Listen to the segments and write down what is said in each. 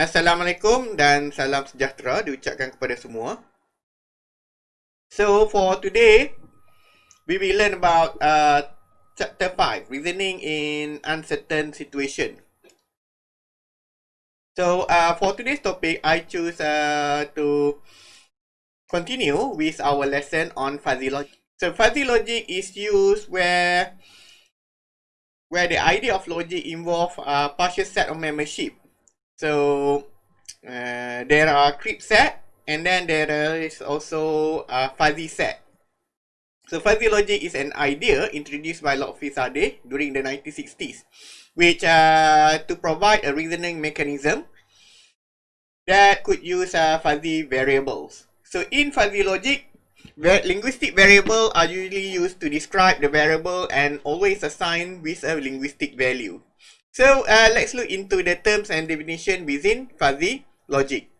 Assalamualaikum dan salam sejahtera diucapkan kepada semua. So for today, we will learn about uh, chapter 5, reasoning in uncertain situation. So uh, for today's topic, I choose uh, to continue with our lesson on fuzzy logic. So fuzzy logic is used where where the idea of logic involve a partial set of membership So uh, there are crisp set and then there is also a fuzzy set. So fuzzy logic is an idea introduced by Lotfi Zadeh during the 1960s, which uh, to provide a reasoning mechanism that could use uh, fuzzy variables. So in fuzzy logic, linguistic variables are usually used to describe the variable and always assigned with a linguistic value. So uh, let's look into the terms and definition within fuzzy logic.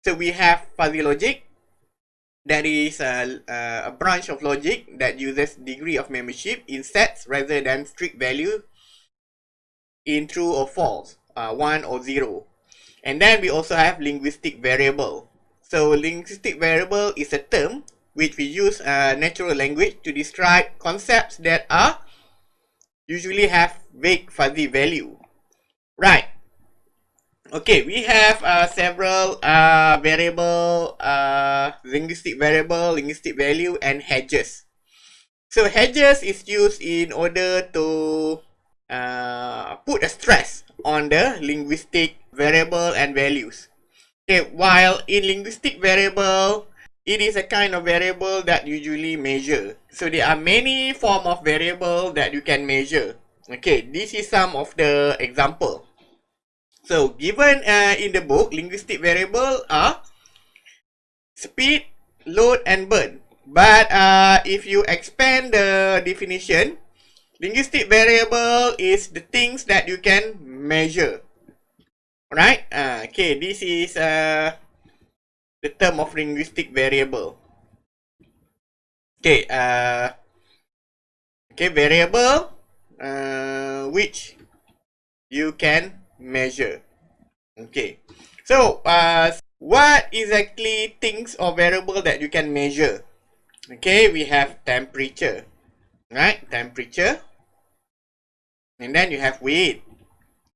So we have fuzzy logic. That is a, a branch of logic that uses degree of membership in sets rather than strict value in true or false, uh, 1 or 0. And then we also have linguistic variable. So linguistic variable is a term which we use uh, natural language to describe concepts that are usually have vague fuzzy value. Right. Okay, we have uh, several uh, variable, uh, linguistic variable, linguistic value, and hedges. So hedges is used in order to uh, put a stress on the linguistic variable and values. Okay, while in linguistic variable, it is a kind of variable that usually measure. So there are many form of variable that you can measure. Okay, this is some of the example. So, given uh, in the book, linguistic variable are speed, load, and burn. But uh, if you expand the definition, linguistic variable is the things that you can measure. Alright? Uh, okay, this is uh, the term of linguistic variable. Okay, uh, okay, variable uh, which you can measure. Okay, so uh, what exactly things or variable that you can measure? Okay, we have temperature, right? Temperature, and then you have weight.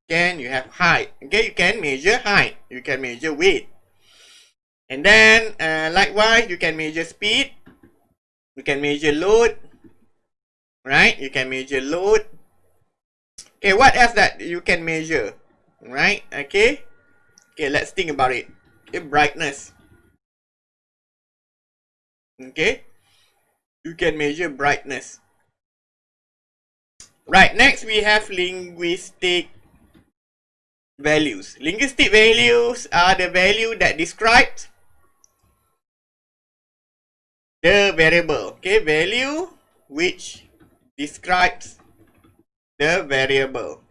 Then you have height. Okay, you can measure height. You can measure weight. And then, uh, likewise, you can measure speed. You can measure load. Right? You can measure load. Okay, what else that you can measure? Right? Okay. Okay, let's think about it. Okay, brightness. Okay. You can measure brightness. Right, next we have linguistic values. Linguistic values are the value that describes the variable. Okay, value which describes the variable.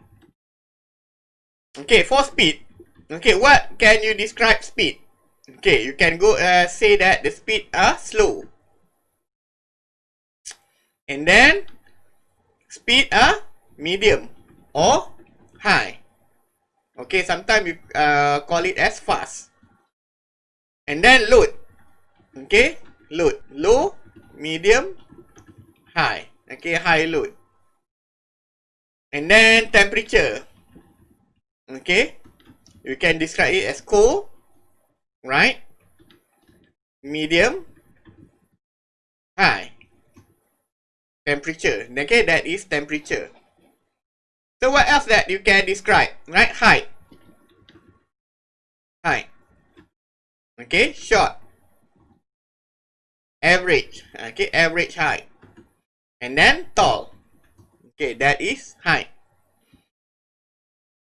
Okay, for speed. Okay, what can you describe speed? Okay, you can go uh, say that the speed are slow. And then, speed are medium or high. Okay, sometimes you uh, call it as fast. And then load. Okay, load. Low, medium, high. Okay, high load. And then temperature. Okay. You can describe it as cold, right? Medium, high. Temperature. Okay, that is temperature. So what else that you can describe? Right? Height. Height. Okay, short. Average. Okay, average height. And then tall. Okay, that is height.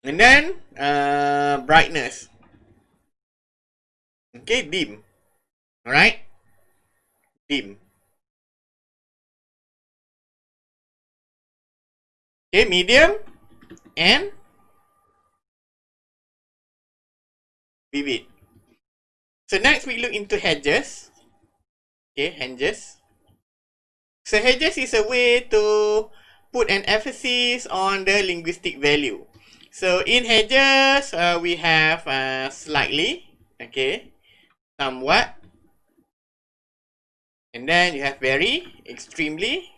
And then uh, brightness. Okay, dim. Alright? Dim. Okay, medium and vivid. So next we look into hedges. Okay, hedges. So hedges is a way to put an emphasis on the linguistic value. So in hedges, uh, we have uh, slightly, okay, somewhat, and then you have very, extremely,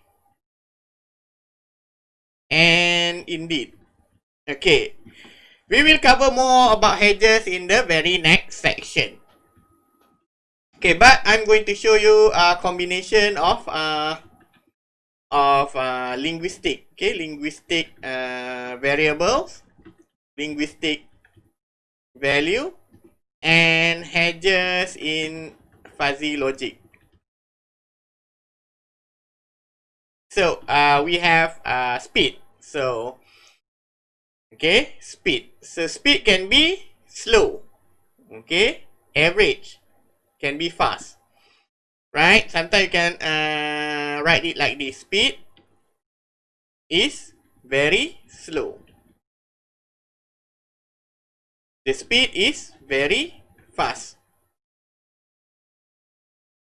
and indeed. Okay, we will cover more about hedges in the very next section. Okay, but I'm going to show you a combination of uh, of uh, linguistic, okay, linguistic uh, variables linguistic value and hedges in fuzzy logic. So uh, we have uh, speed. So okay, speed. So speed can be slow. Okay, average can be fast. Right? Sometimes you can uh, write it like this. Speed is very slow. The speed is very fast.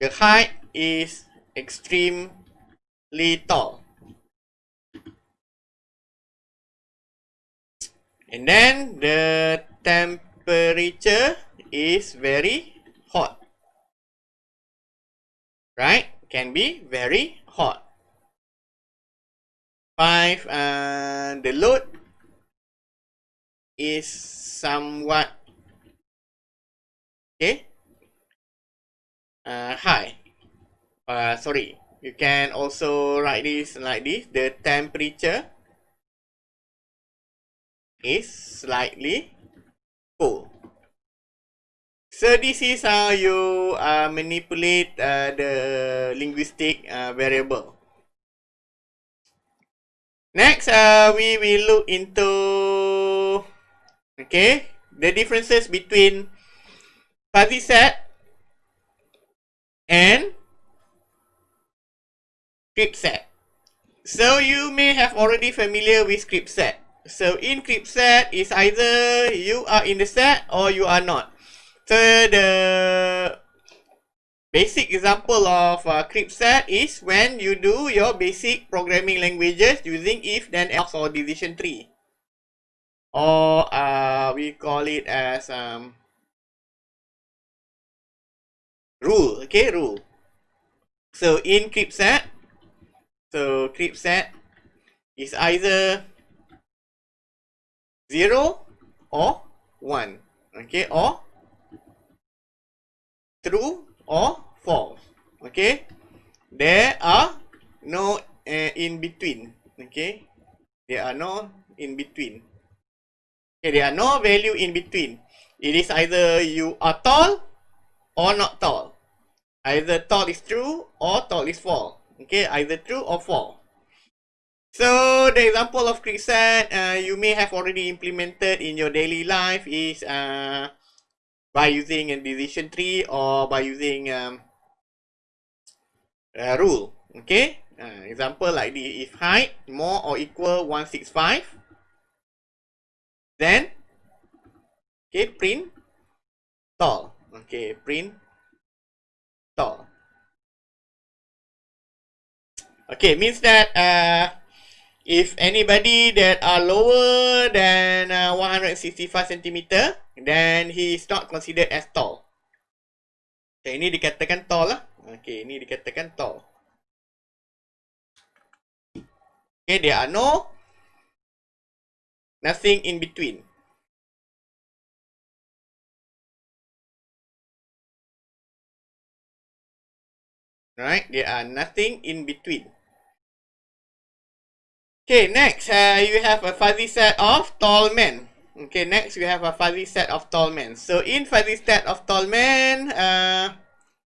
The height is extremely tall. And then the temperature is very hot. Right? Can be very hot. Five, uh, the load is somewhat okay? Uh, high uh, sorry. You can also write this like this. The temperature is slightly cool. So this is how you uh, manipulate uh, the linguistic uh, variable. Next uh, we will look into Okay, the differences between fuzzy set and crisp set. So you may have already familiar with crisp set. So in crisp set is either you are in the set or you are not. So the basic example of uh, crisp set is when you do your basic programming languages using if then else or decision tree or uh, we call it as um, rule okay rule. So in crisp set so crisp set is either 0 or 1 okay or true or false okay? There are no uh, in between okay? There are no in between there are no value in between. It is either you are tall or not tall. Either tall is true or tall is false. Okay, either true or false. So the example of set uh, you may have already implemented in your daily life is uh, by using a decision tree or by using um, a rule. Okay, uh, example like the if height more or equal 165 Then, okay, print tall. Okay, print tall. Okay, means that uh, if anybody that are lower than uh, 165 centimeter, then he is not considered as tall. Okay, ini dikatakan tall lah. Okay, ini dikatakan tall. Okay, there are no Nothing in between. Right? There are nothing in between. Okay, next, uh, you have a fuzzy set of tall men. Okay, next we have a fuzzy set of tall men. So in fuzzy set of tall men, uh,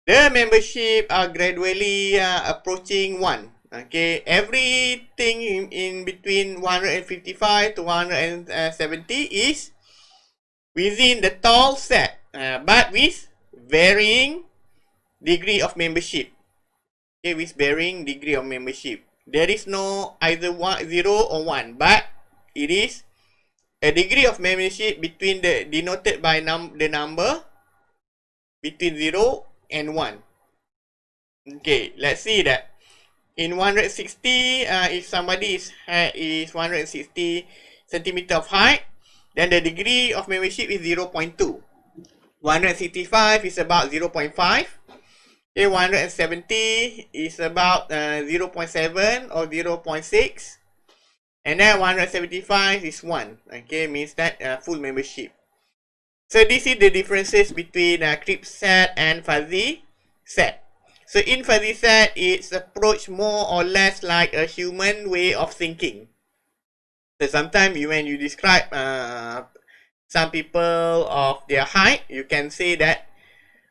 the membership are gradually uh, approaching 1. Okay, everything in, in between 155 to 170 is within the tall set, uh, but with varying degree of membership. Okay, with varying degree of membership. there is no either one, 0 or 1, but it is a degree of membership between the denoted by num the number between 0 and 1. Okay, let's see that. In 160, uh, if somebody is, uh, is 160 centimeter of height, then the degree of membership is 0 0.2. 165 is about 0 0.5. Okay, 170 is about uh, 0 0.7 or 0 0.6. And then 175 is 1. Okay, means that uh, full membership. So this is the differences between uh, crypt set and fuzzy set. So in fuzzy set, it's approached more or less like a human way of thinking. So sometimes you, when you describe uh, some people of their height, you can say that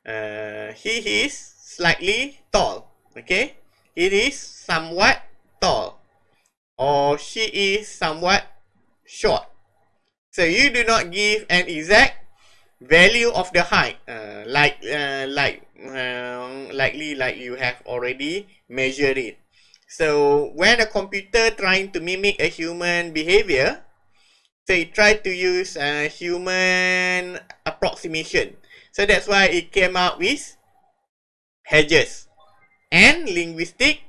uh, he is slightly tall. Okay, it is somewhat tall, or she is somewhat short. So you do not give an exact value of the height, uh, like uh, like uh, likely like you have already measured it. So when a computer trying to mimic a human behavior, so try to use a human approximation. So that's why it came out with hedges and linguistic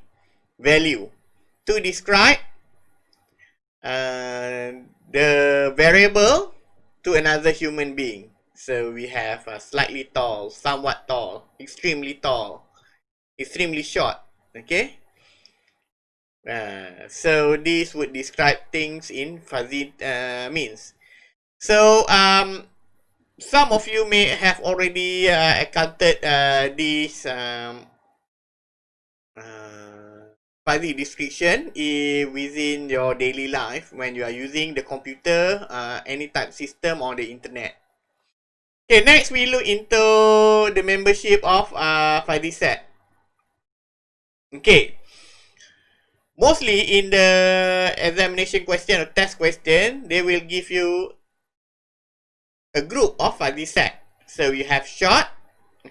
value to describe uh, the variable to another human being. So we have a slightly tall, somewhat tall, extremely tall, extremely short. Okay. Uh, so this would describe things in fuzzy uh, means. So um, some of you may have already uh, encountered uh, this um, uh, fuzzy description in, within your daily life when you are using the computer, uh, any type system or the internet. Okay, next we look into the membership of uh, fuzzy set. Okay, mostly in the examination question or test question, they will give you a group of fuzzy set. So you have short,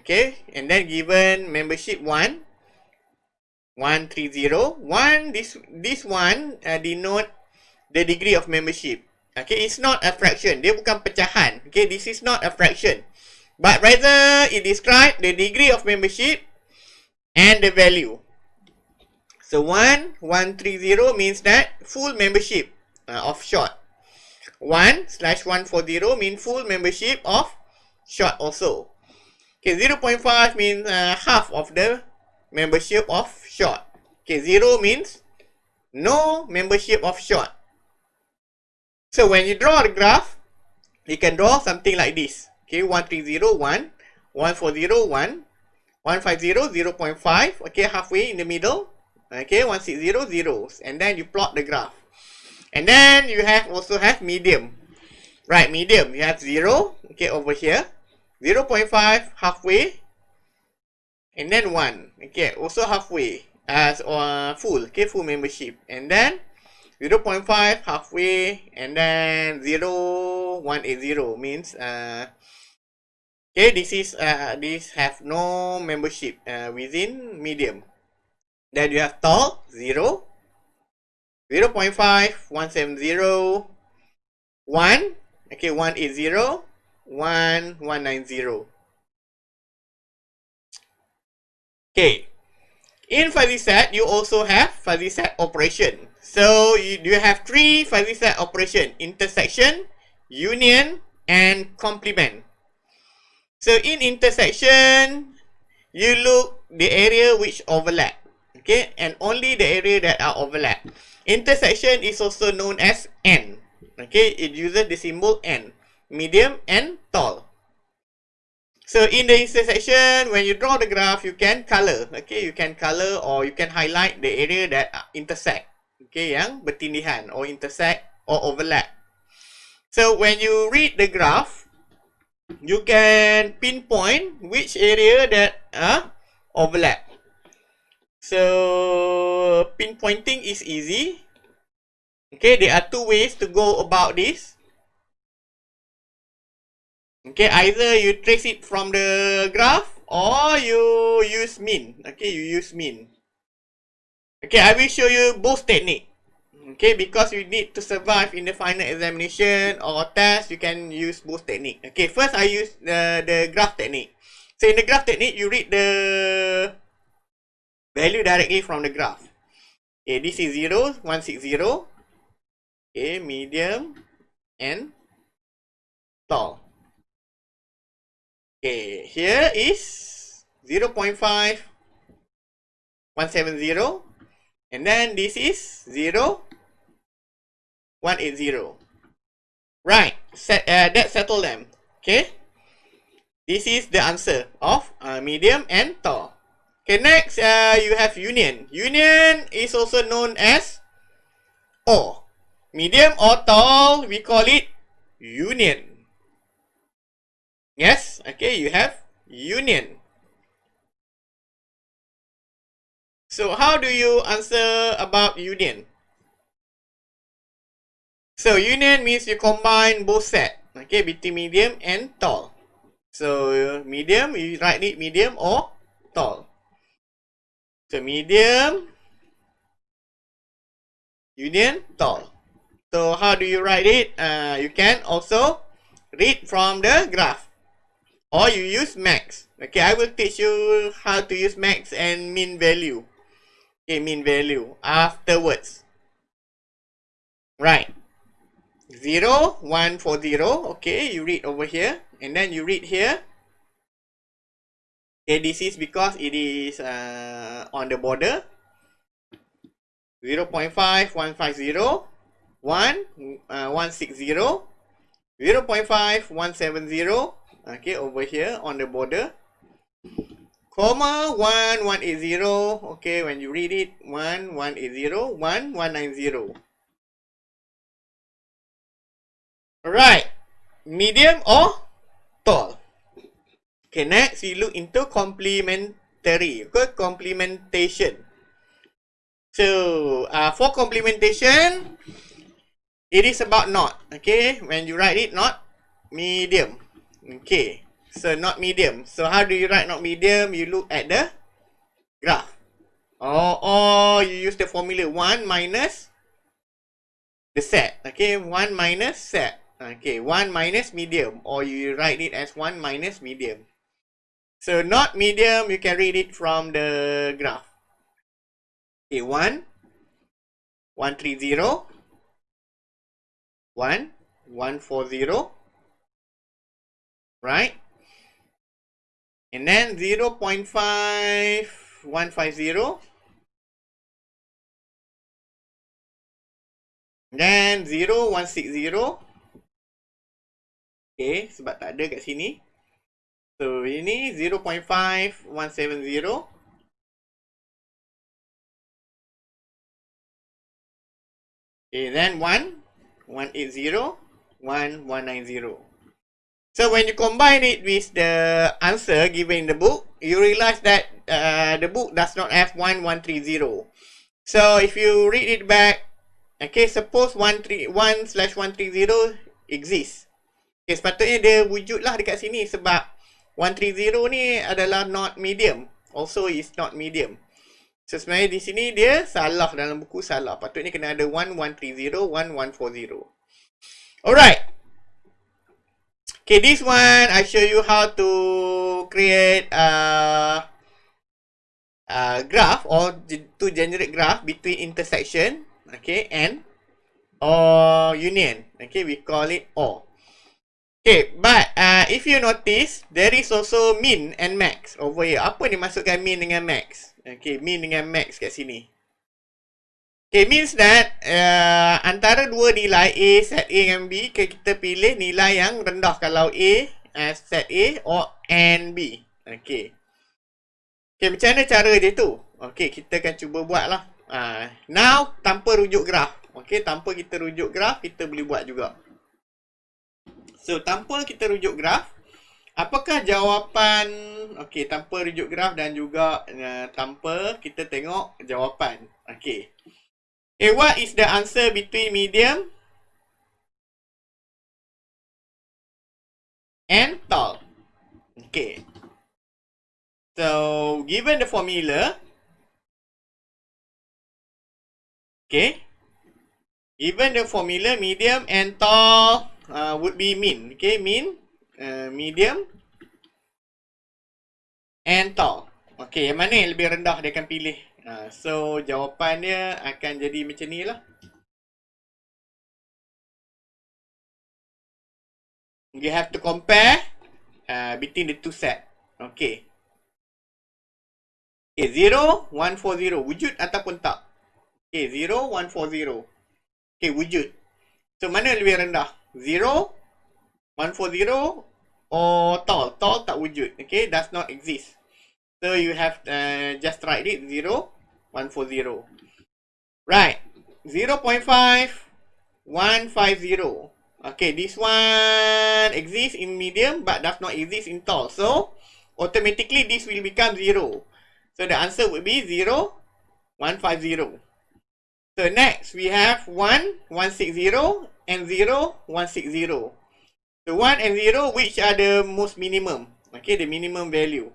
okay, and then given membership 1, 130. 1, this, this one uh, denote the degree of membership. Okay, it's not a fraction. Dia bukan pecahan. Okay, this is not a fraction. But rather, it describe the degree of membership and the value. So 1, 130 means that full membership uh, of short. 1 slash 140 means full membership of short also. Okay, 0 0.5 means uh, half of the membership of short. Okay, 0 means no membership of short. So when you draw the graph, you can draw something like this. Okay, 130, 1, 140, 1, 150, 0 0.5. Okay, halfway in the middle. Okay, 160 zeros. And then you plot the graph. And then you have also have medium. Right, medium. You have 0. Okay, over here. 0 0.5 halfway. And then 1. Okay, also halfway. As uh, full. Okay, full membership. And then 0 0.5 halfway. And then 0, 180 means uh, Okay, this is uh, this have no membership uh, within medium. Then you have tall, 0, 0 0.5, 170, 1, okay, 180, 1, 190. Okay, in fuzzy set, you also have fuzzy set operation. So, you, you have three fuzzy set operation, intersection, union, and complement. So, in intersection, you look the area which overlap okay? And only the area that are overlap. Intersection is also known as n okay? It uses the symbol n medium and tall so in the intersection when you draw the graph you can color okay you can color or you can highlight the area that intersect okay yang bertindihan or intersect or overlap so when you read the graph you can pinpoint which area that uh, overlap So pinpointing is easy. Okay, there are two ways to go about this. Okay, either you trace it from the graph or you use mean. Okay, you use mean. Okay, I will show you both technique. Okay, because you need to survive in the final examination or test, you can use both technique. Okay, first I use the, the graph technique. So in the graph technique, you read the value directly from the graph. Okay, this is 0, 160. Okay, medium and tall. Okay, here is 0 0.5, 170. And then this is 0, 180. Right, set, uh, that settle them. Okay, this is the answer of uh, medium and tall. Okay, next uh, you have union. Union is also known as O. Medium or tall, we call it union. Yes, okay, you have union. So how do you answer about union? So union means you combine both set, okay, between medium and tall. So medium, you write it medium or tall. So medium, union, tall. So how do you write it? Uh, you can also read from the graph. Or you use max. Okay, I will teach you how to use max and mean value. Okay, mean value afterwards. Right. 0, 1 for 0. Okay, you read over here. And then you read here. Okay, this is because it is uh, on the border. 0 0.5, 150, 1, uh, 160, 0 0.5, 170, okay over here on the border. Comma 1 180 okay when you read it 1 180 1 190 right medium or tall? Okay next we look into complementary. Okay complementation? So uh, for complementation it is about not okay when you write it not medium Okay. So not medium. So how do you write not medium? You look at the graph. Or, or you use the formula 1 minus the set. Okay. 1 minus set. Okay. 1 minus medium. Or you write it as 1 minus medium. So not medium, you can read it from the graph. Okay. 1. 130. 1. 140 right? And then 0 0.5150. Then 0, 160. Okay, sebab tak ada kat sini. So, ini 0 0.5170. Okay, then 1, 180, 1, 190. So when you combine it with the answer given in the book, you realize that uh, the book does not have 1130. So if you read it back, okay, suppose 1 slash 130 exists. Okay, sepatutnya dia wujud lah dekat sini sebab 130 ni adalah not medium. Also is not medium. So sebenarnya di sini dia salah dalam buku salah. Patutnya kena ada 1130, 1140. Alright. Okay, this one I show you how to create a, a graph or to generate graph between intersection, okay, and or union. Okay, we call it O. Okay, but uh, if you notice, there is also min and max over here. Apa ni masukkan min dengan max? Okay, min dengan max kat sini. Okay, means that uh, antara dua nilai A, set A dengan B, kita pilih nilai yang rendah kalau A, uh, set A or and B. Okay. Okay, macam mana cara dia tu? Okay, kita akan cuba buat lah. Uh, now, tanpa rujuk graf. Okay, tanpa kita rujuk graf, kita boleh buat juga. So, tanpa kita rujuk graf, apakah jawapan, okay, tanpa rujuk graf dan juga uh, tanpa kita tengok jawapan. Okay. Okay, what is the answer between medium and tall? Okay. So, given the formula, Okay. Even the formula medium and tall uh, would be mean. Okay, mean, uh, medium and tall. Okay, yang mana yang lebih rendah dia akan pilih. Uh, so, jawapan dia akan jadi macam ni lah. You have to compare uh, between the two set. Okay. Okay, 0, 1, 4, 0. Wujud ataupun tak? Okay, 0, 1, 4, 0. Okay, wujud. So, mana lebih rendah? 0, 1, 4, 0 or tall? Tall tak wujud. Okay, does not exist. So, you have uh, just write it 0, 1, 4, 0. Right. 0 0.5, 1, 5, 0. Okay, this one exists in medium but does not exist in tall. So, automatically this will become 0. So, the answer would be 0, 1, 5, 0. So next we have 1, 160 and 0, 160. So 1 and 0 which are the most minimum? Okay, the minimum value.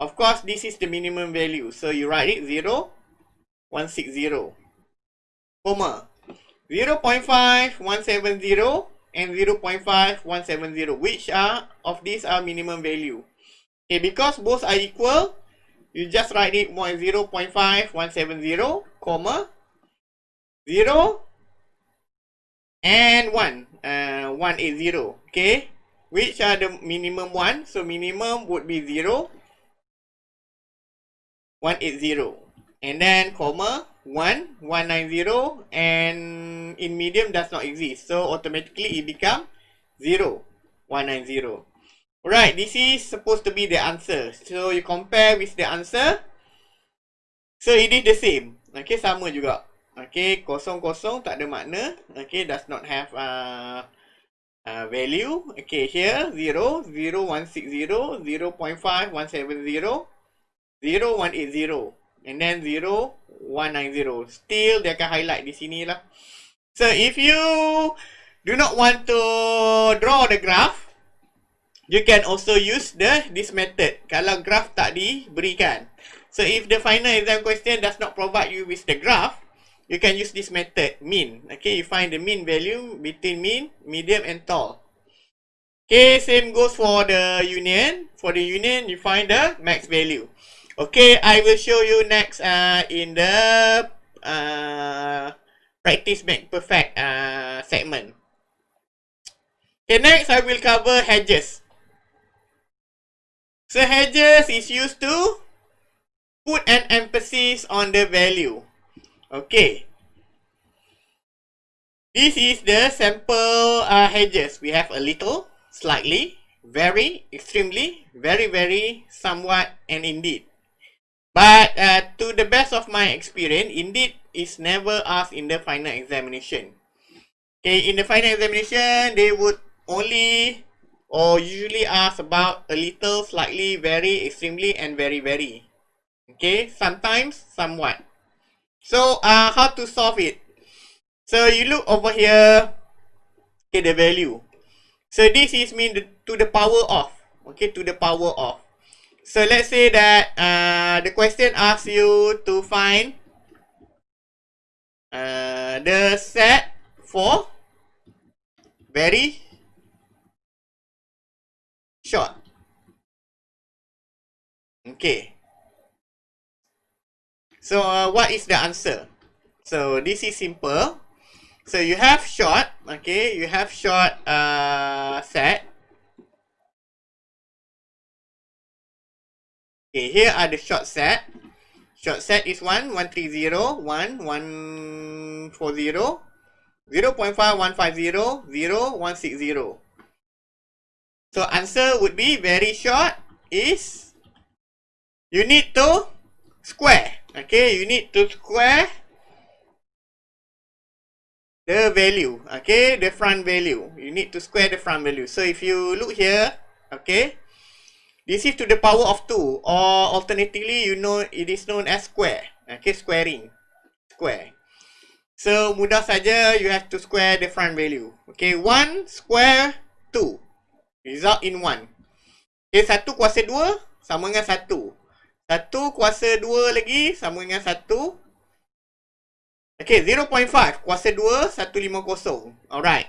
Of course, this is the minimum value. So you write it 0, 160. Comma. 0 0.5, 170 and 0 0.5, 170. Which are of these are minimum value? Okay, because both are equal, you just write it 0 0.5, 170, comma, 0 and 1 uh, 180 okay which are the minimum one so minimum would be 0 180 and then comma 1 190 and in medium does not exist so automatically it become 0 190 Alright, this is supposed to be the answer. So you compare with the answer. So it is the same. Okay, sama juga. Okay, kosong-kosong tak ada makna. Okay, does not have uh, uh, value. Okay, here 0, 0, 160, 0, 0.5, 170, 0, 180. And then 0, 190. Still, dia akan highlight di sini lah. So, if you do not want to draw the graph, you can also use the this method. Kalau graph tak diberikan. So, if the final exam question does not provide you with the graph, you can use this method, mean. Okay, you find the mean value between mean, medium, and tall. Okay, same goes for the union. For the union, you find the max value. Okay, I will show you next uh, in the uh, practice make perfect uh, segment. Okay, next I will cover hedges. So hedges is used to put an emphasis on the value. Okay. This is the sample uh, hedges. We have a little, slightly, very, extremely, very, very, somewhat, and indeed. But uh, to the best of my experience, indeed is never asked in the final examination. Okay, in the final examination, they would only or usually ask about a little, slightly, very, extremely, and very, very. Okay, sometimes, somewhat. So, uh, how to solve it? So, you look over here, okay, the value. So, this is mean the, to the power of, okay, to the power of. So, let's say that uh, the question asks you to find uh, the set for very short. Okay. So uh, what is the answer? So this is simple. So you have short, okay, you have short uh, set. Okay, here are the short set. Short set is 1, 130, 1, 140, 0 0.5, 150, 0, 160. So answer would be very short is you need to square. Okay, you need to square the value. Okay, the front value. You need to square the front value. So if you look here, okay, this is to the power of 2 or alternatively, you know it is known as square. Okay, squaring. Square. So mudah saja you have to square the front value. Okay, 1 square 2. Result in 1. Okay, 1 kuasa 2 sama dengan 1. Satu kuasa dua lagi sama dengan satu. Okay, 0.5. Kuasa 2, 150. Alright.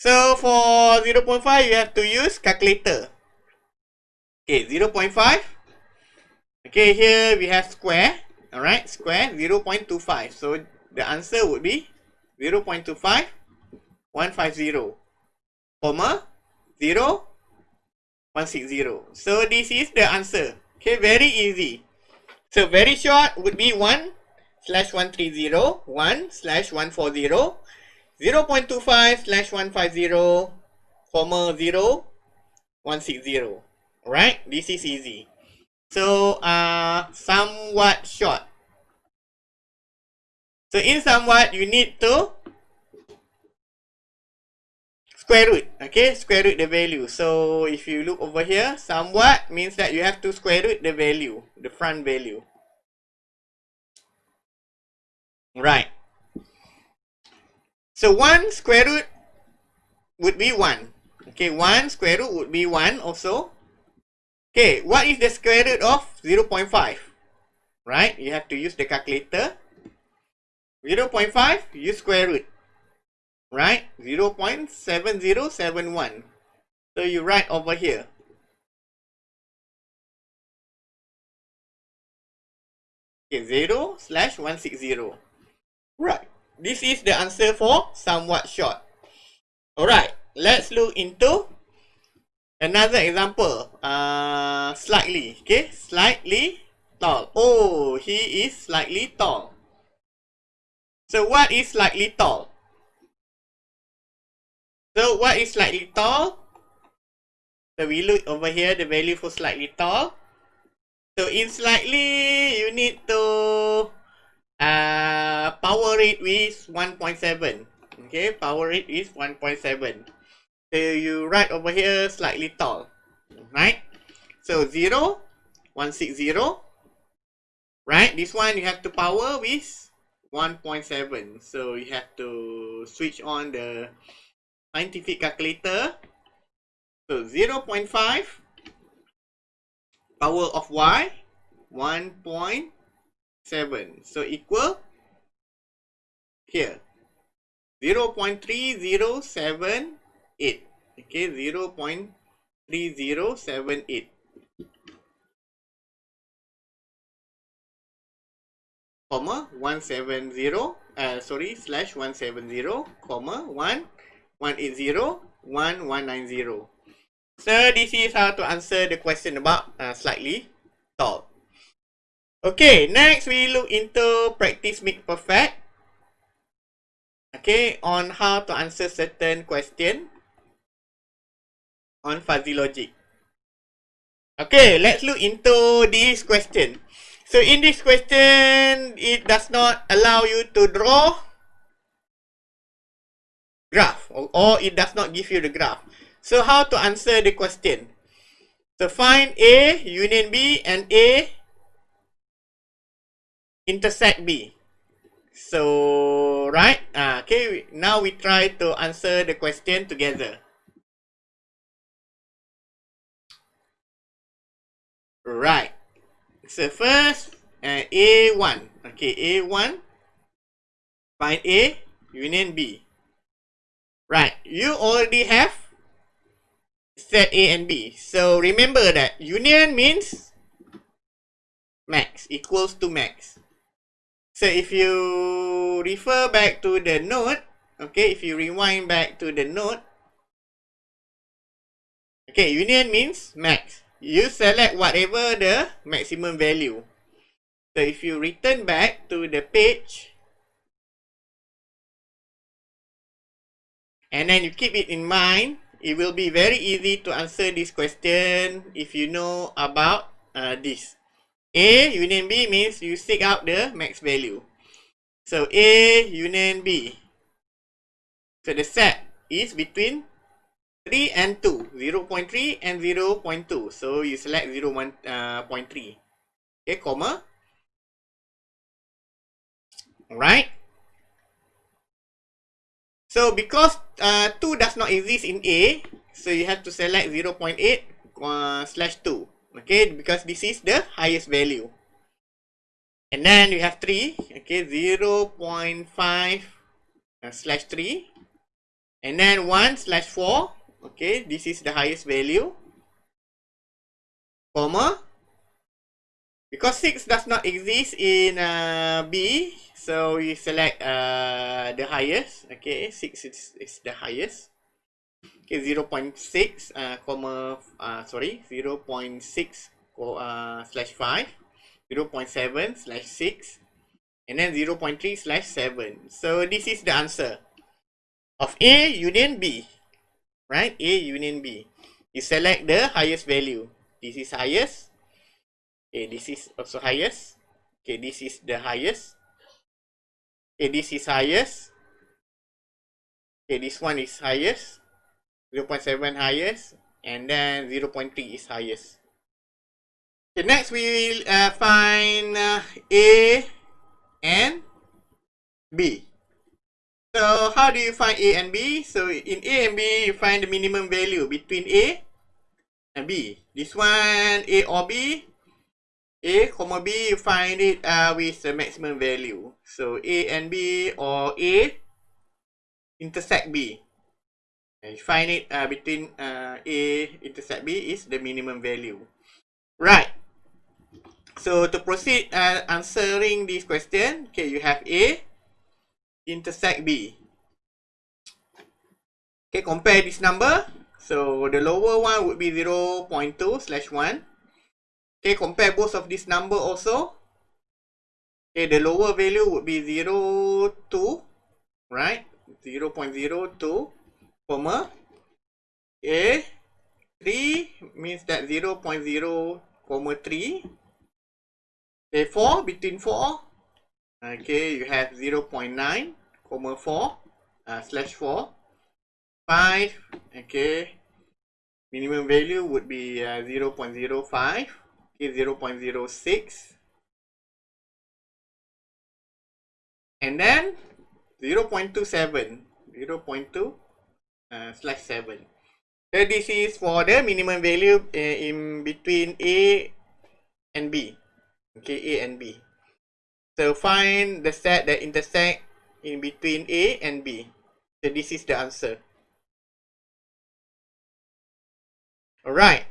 So, for 0.5, you have to use calculator. Okay, 0.5. Okay, here we have square. Alright, square 0.25. So, the answer would be 0.25, 150, comma, 0, 160. So, this is the answer. Okay, very easy. So, very short would be 1 slash 130, 1 slash 140, 0 0.25 slash 150, comma 0, 160. Alright, this is easy. So, uh, somewhat short. So, in somewhat, you need to square root. Okay, square root the value. So, if you look over here, somewhat means that you have to square root the value, the front value. Right. So 1 square root would be 1. Okay, 1 square root would be 1 also. Okay, what is the square root of 0 0.5? Right, you have to use the calculator. 0 0.5, use square root. Right, 0 0.7071. So you write over here. Okay, 0 slash 160. Right. This is the answer for somewhat short. Alright. Let's look into another example. Uh, slightly. Okay. Slightly tall. Oh, he is slightly tall. So what is slightly tall? So what is slightly tall? So we look over here the value for slightly tall. So in slightly you need to uh, power rate with 1.7 okay power rate is 1.7 so you write over here slightly tall. Right? So 0 160 right? This one you have to power with 1.7 so you have to switch on the scientific calculator. So 0 0.5 power of y 1.7 So equal here. 0 0.3078. Okay, 0 0.3078. comma 170 uh, sorry slash 170 comma 1 180 1190 so this is how to answer the question about uh, slightly tall Okay, next we look into practice make perfect. Okay, on how to answer certain question on fuzzy logic. Okay, let's look into this question. So in this question, it does not allow you to draw graph or, or it does not give you the graph. So how to answer the question? So find A union B and A intersect B. So, right? Uh, okay, now we try to answer the question together. Right. So, first, uh, A1. Okay, A1. Find A, union B. Right. You already have set A and B. So, remember that union means max equals to max. So if you refer back to the note, okay, if you rewind back to the note, okay, union means max. You select whatever the maximum value. So if you return back to the page, and then you keep it in mind, it will be very easy to answer this question if you know about uh, this. A union B means you seek out the max value. So A union B. So the set is between 3 and 2. 0 0.3 and 0 0.2. So you select 0 1, uh, 0.3. Okay, comma. Alright. So because uh, 2 does not exist in A, so you have to select 0 0.8 uh, slash 2. Okay, because this is the highest value. And then you have 3, okay, 0 0.5 uh, slash 3. And then 1 slash 4, okay, this is the highest value. Comma. Because 6 does not exist in uh, B, so you select uh, the highest, okay, 6 is, is the highest. Okay, 0 0.6, uh, comma, uh, sorry, 0 0.6 uh, slash 5. 0.7 slash 6 and then 0.3 slash 7. So this is the answer of A union B. Right? A union B. You select the highest value. This is highest. Okay, this is also highest. Okay, this is the highest. Okay, this is highest. Okay, this one is highest. 0.7 highest. And then 0.3 is highest. Okay, next we will uh, find uh, A and B. So how do you find A and B? So in A and B, you find the minimum value between A and B. This one, A or B. A, comma B, you find it uh, with the maximum value. So A and B or A intersect B. And you find it uh, between uh, A intersect B is the minimum value. Right. So to proceed uh, answering this question, okay, you have A intersect B. Okay, compare this number. So the lower one would be 0 0.2 slash 1. Okay, compare both of this number also. Okay, the lower value would be 0, 2, right? 0 0.02, comma. A, 3 means that 0 0.0, comma 3 Okay, 4 between 4. Okay, you have 0 0.9, comma 4, uh, slash 4. 5, okay. Minimum value would be uh, 0 0.05, okay, 0 0.06. And then 0 0.27, 0 0.2 uh, slash 7. So this is for the minimum value uh, in between A and B. okay, A and B. So find the set that intersect in between A and B. So this is the answer. Alright.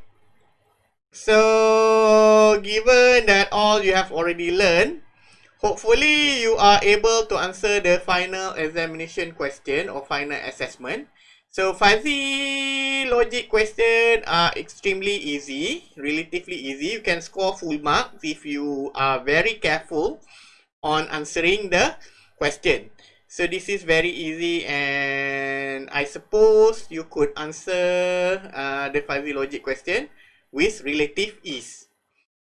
So given that all you have already learned, hopefully you are able to answer the final examination question or final assessment. So fuzzy logic question are extremely easy, relatively easy. You can score full marks if you are very careful on answering the question. So this is very easy and I suppose you could answer uh, the fuzzy logic question with relative ease.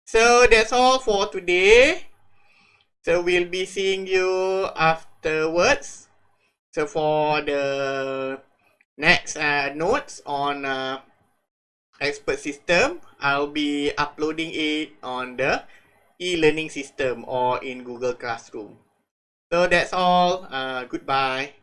So that's all for today. So we'll be seeing you afterwards. So for the Next, uh, notes on uh, expert system. I'll be uploading it on the e-learning system or in Google Classroom. So that's all. Uh, goodbye.